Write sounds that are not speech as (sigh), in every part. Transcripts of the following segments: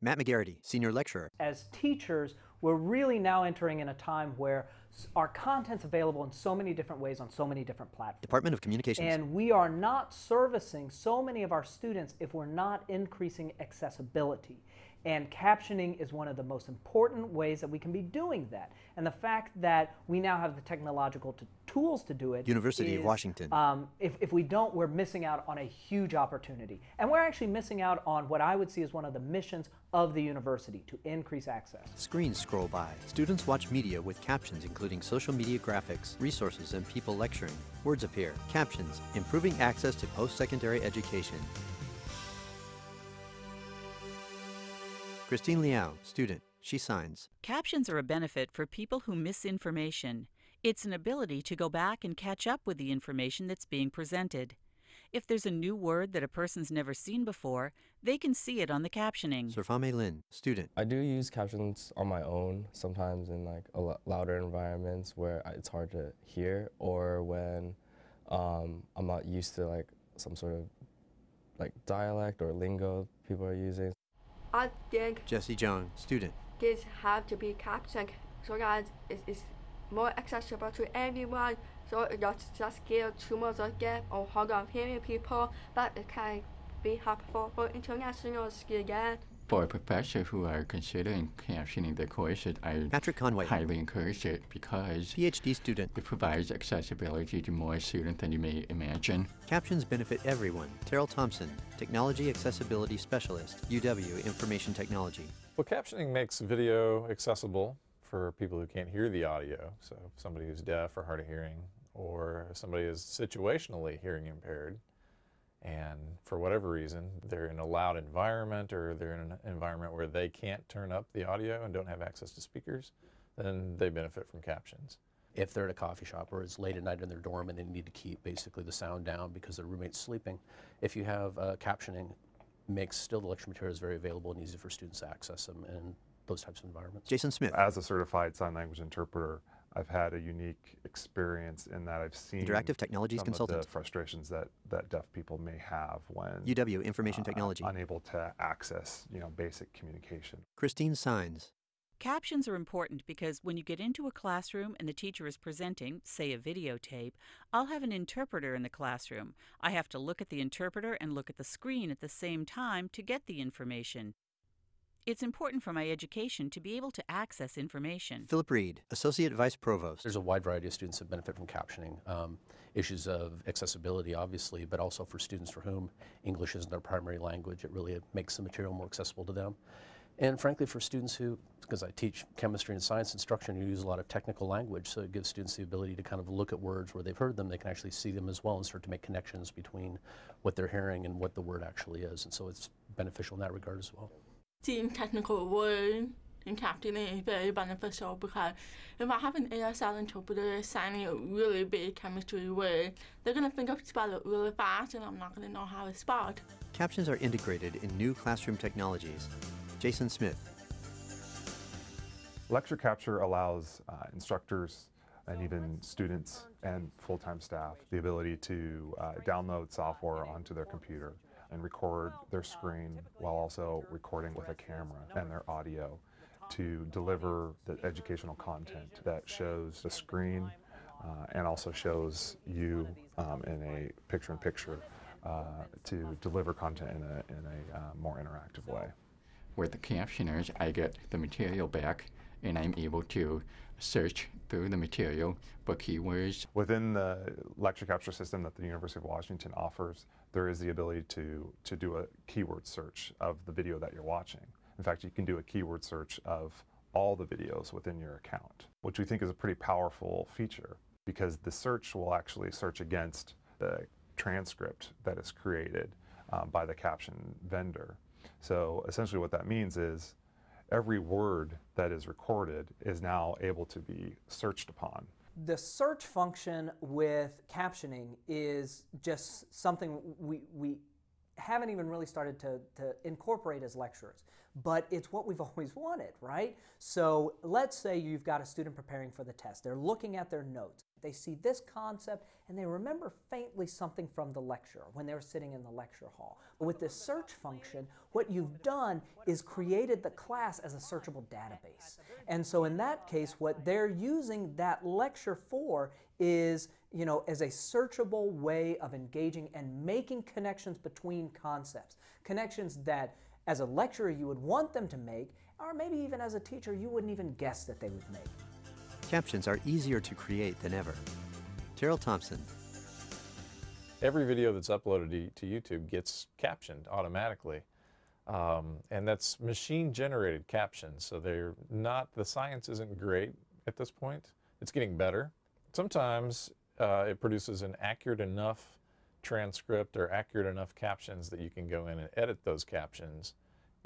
Matt McGarrity, Senior Lecturer. As teachers, we're really now entering in a time where our content's available in so many different ways on so many different platforms. Department of Communications. And we are not servicing so many of our students if we're not increasing accessibility. And captioning is one of the most important ways that we can be doing that. And the fact that we now have the technological tools to do it. University is, of Washington. Um, if, if we don't, we're missing out on a huge opportunity. And we're actually missing out on what I would see as one of the missions of the university to increase access. Screens scroll by. Students watch media with captions including social media graphics, resources, and people lecturing. Words appear. Captions, improving access to post-secondary education. Christine Liao, student. She signs. Captions are a benefit for people who miss information. It's an ability to go back and catch up with the information that's being presented. If there's a new word that a person's never seen before, they can see it on the captioning. Surfame Lin, student. I do use captions on my own, sometimes in like louder environments where it's hard to hear or when um, I'm not used to like some sort of like dialect or lingo people are using. I think Jesse John, student. Kids have to be captioned so that it is more accessible to everyone. So not just give towards a gap or hard of hearing people, but it can be helpful for international students. For professors who are considering captioning the courses, I Patrick Conway. highly encourage it because PhD student. it provides accessibility to more students than you may imagine. Captions benefit everyone. Terrill Thompson, Technology Accessibility Specialist, UW Information Technology. Well, captioning makes video accessible for people who can't hear the audio. So somebody who's deaf or hard of hearing, or somebody who's situationally hearing impaired, and for whatever reason, they're in a loud environment or they're in an environment where they can't turn up the audio and don't have access to speakers, then they benefit from captions. If they're at a coffee shop or it's late at night in their dorm and they need to keep basically the sound down because their roommate's sleeping, if you have uh, captioning, makes still the lecture materials very available and easy for students to access them in those types of environments. Jason Smith. As a certified sign language interpreter, I've had a unique experience in that I've seen Interactive Technologies some Consultant. of the frustrations that, that deaf people may have when UW Information uh, Technology. unable to access you know basic communication. Christine Signs. Captions are important because when you get into a classroom and the teacher is presenting, say a videotape, I'll have an interpreter in the classroom. I have to look at the interpreter and look at the screen at the same time to get the information. It's important for my education to be able to access information. Philip Reid, Associate Vice Provost. There's a wide variety of students that benefit from captioning. Um, issues of accessibility, obviously, but also for students for whom English isn't their primary language, it really makes the material more accessible to them. And frankly, for students who, because I teach chemistry and science instruction, you use a lot of technical language, so it gives students the ability to kind of look at words where they've heard them, they can actually see them as well and start to make connections between what they're hearing and what the word actually is. And so it's beneficial in that regard as well. Seeing technical word in captioning is very beneficial because if I have an ASL interpreter signing a really big chemistry word, they're going to think of spell it really fast and I'm not going to know how to spell it. Captions are integrated in new classroom technologies. Jason Smith. Lecture capture allows uh, instructors and even students and full-time staff the ability to uh, download software onto their computer and record their screen while also recording with a camera and their audio to deliver the educational content that shows the screen uh, and also shows you um, in a picture-in-picture uh, to deliver content in a, in a uh, more interactive way. With the captioners, I get the material back and I'm able to search through the material for keywords. Within the lecture capture system that the University of Washington offers, there is the ability to, to do a keyword search of the video that you're watching. In fact, you can do a keyword search of all the videos within your account, which we think is a pretty powerful feature because the search will actually search against the transcript that is created um, by the caption vendor. So essentially what that means is every word that is recorded is now able to be searched upon. The search function with captioning is just something we, we haven't even really started to, to incorporate as lecturers, but it's what we've (laughs) always wanted, right? So let's say you've got a student preparing for the test. They're looking at their notes. They see this concept and they remember faintly something from the lecture when they were sitting in the lecture hall. But with this search function, what you've done is created the class as a searchable database. And so in that case, what they're using that lecture for is, you know, as a searchable way of engaging and making connections between concepts. Connections that as a lecturer you would want them to make, or maybe even as a teacher you wouldn't even guess that they would make. Captions are easier to create than ever. Terrill Thompson. Every video that's uploaded to YouTube gets captioned automatically. Um, and that's machine generated captions. So they're not, the science isn't great at this point. It's getting better. Sometimes uh, it produces an accurate enough transcript or accurate enough captions that you can go in and edit those captions.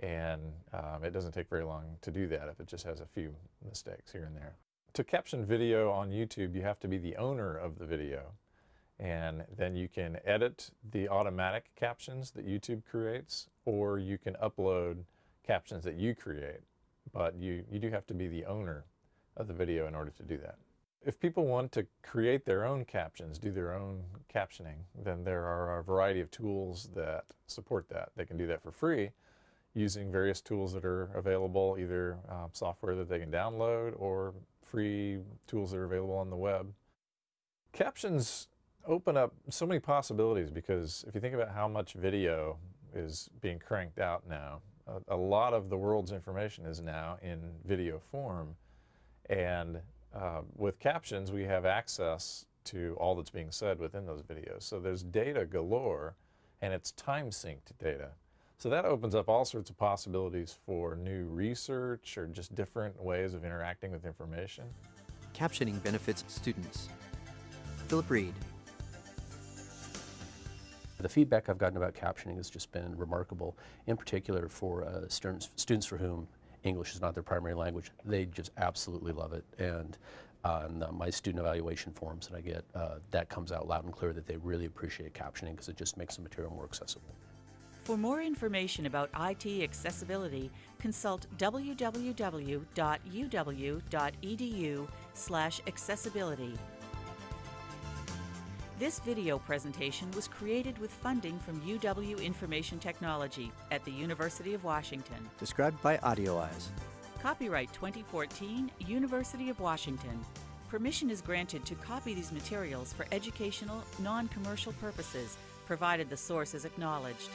And um, it doesn't take very long to do that if it just has a few mistakes here and there to caption video on YouTube, you have to be the owner of the video. And then you can edit the automatic captions that YouTube creates, or you can upload captions that you create. But you, you do have to be the owner of the video in order to do that. If people want to create their own captions, do their own captioning, then there are a variety of tools that support that. They can do that for free using various tools that are available, either uh, software that they can download or free tools that are available on the web. Captions open up so many possibilities because if you think about how much video is being cranked out now, a, a lot of the world's information is now in video form. And uh, with captions, we have access to all that's being said within those videos. So there's data galore, and it's time-synced data. So that opens up all sorts of possibilities for new research or just different ways of interacting with information. Captioning benefits students. Philip Reid. The feedback I've gotten about captioning has just been remarkable, in particular for uh, students, students for whom English is not their primary language. They just absolutely love it. And on uh, my student evaluation forms that I get, uh, that comes out loud and clear that they really appreciate captioning because it just makes the material more accessible. For more information about IT accessibility, consult www.uw.edu/accessibility. This video presentation was created with funding from UW Information Technology at the University of Washington. Described by AudioEyes. Copyright 2014, University of Washington. Permission is granted to copy these materials for educational, non-commercial purposes, provided the source is acknowledged.